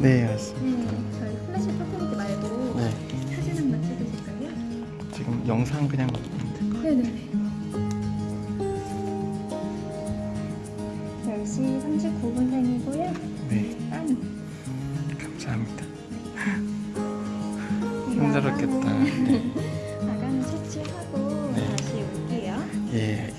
네 음. 맞습니다. 네, 저희 플래시 퍼포먼스 말고 네 사진 한번 찍으실까요? 지금 영상 그냥 보는데. 네네네. 10시 39분 생이고요. 네 짠! 감사합니다. 네. 힘들었겠다. 아가는- 네. 네. 아가는 처치하고 네. 다시 올게요. 예